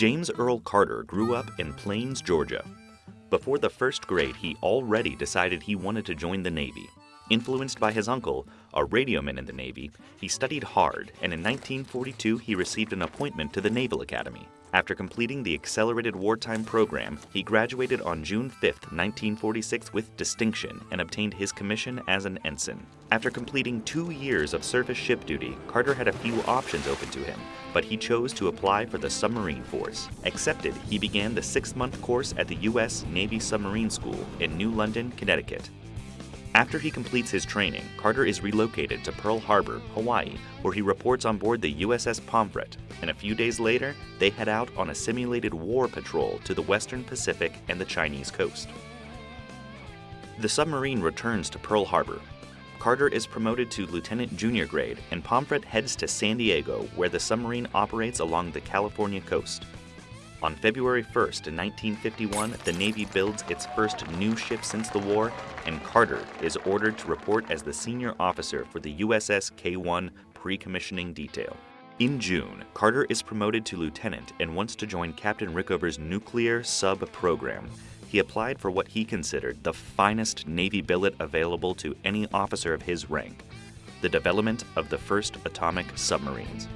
James Earl Carter grew up in Plains, Georgia. Before the first grade, he already decided he wanted to join the Navy. Influenced by his uncle, a radioman in the Navy, he studied hard and in 1942 he received an appointment to the Naval Academy. After completing the Accelerated Wartime Program, he graduated on June 5, 1946 with distinction and obtained his commission as an ensign. After completing two years of surface ship duty, Carter had a few options open to him, but he chose to apply for the submarine force. Accepted, he began the six-month course at the U.S. Navy Submarine School in New London, Connecticut. After he completes his training, Carter is relocated to Pearl Harbor, Hawaii, where he reports on board the USS Pomfret, and a few days later, they head out on a simulated war patrol to the western Pacific and the Chinese coast. The submarine returns to Pearl Harbor. Carter is promoted to lieutenant junior grade, and Pomfret heads to San Diego, where the submarine operates along the California coast. On February 1st, 1951, the Navy builds its first new ship since the war, and Carter is ordered to report as the senior officer for the USS K-1 pre-commissioning detail. In June, Carter is promoted to lieutenant and wants to join Captain Rickover's nuclear sub program. He applied for what he considered the finest Navy billet available to any officer of his rank, the development of the first atomic submarines.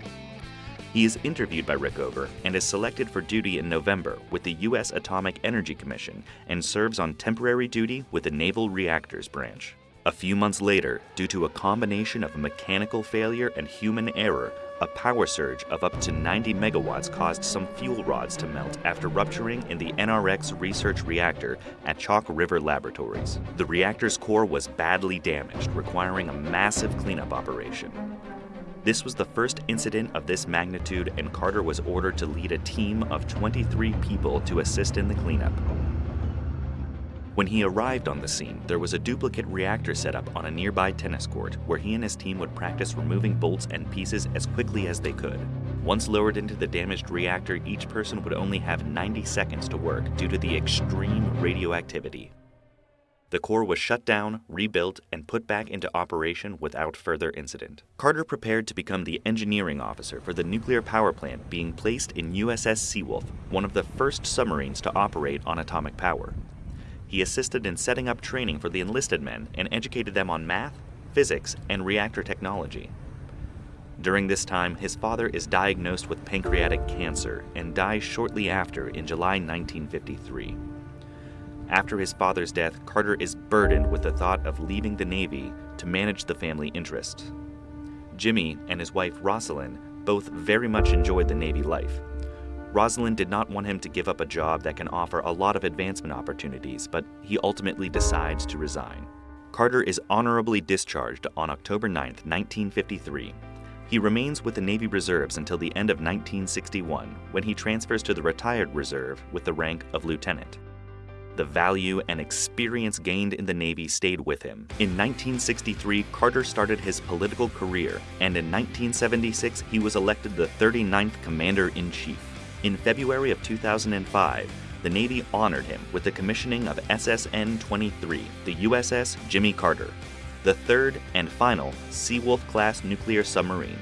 He is interviewed by Rickover and is selected for duty in November with the U.S. Atomic Energy Commission and serves on temporary duty with the Naval Reactors Branch. A few months later, due to a combination of mechanical failure and human error, a power surge of up to 90 megawatts caused some fuel rods to melt after rupturing in the NRX research reactor at Chalk River Laboratories. The reactor's core was badly damaged, requiring a massive cleanup operation. This was the first incident of this magnitude, and Carter was ordered to lead a team of 23 people to assist in the cleanup. When he arrived on the scene, there was a duplicate reactor set up on a nearby tennis court where he and his team would practice removing bolts and pieces as quickly as they could. Once lowered into the damaged reactor, each person would only have 90 seconds to work due to the extreme radioactivity. The core was shut down, rebuilt, and put back into operation without further incident. Carter prepared to become the engineering officer for the nuclear power plant being placed in USS Seawolf, one of the first submarines to operate on atomic power. He assisted in setting up training for the enlisted men and educated them on math, physics, and reactor technology. During this time, his father is diagnosed with pancreatic cancer and dies shortly after in July 1953. After his father's death, Carter is burdened with the thought of leaving the Navy to manage the family interest. Jimmy and his wife Rosalynn both very much enjoyed the Navy life. Rosalynn did not want him to give up a job that can offer a lot of advancement opportunities, but he ultimately decides to resign. Carter is honorably discharged on October 9, 1953. He remains with the Navy Reserves until the end of 1961, when he transfers to the retired reserve with the rank of lieutenant. The value and experience gained in the Navy stayed with him. In 1963, Carter started his political career, and in 1976, he was elected the 39th Commander-in-Chief. In February of 2005, the Navy honored him with the commissioning of SSN-23, the USS Jimmy Carter, the third and final Seawolf-class nuclear submarine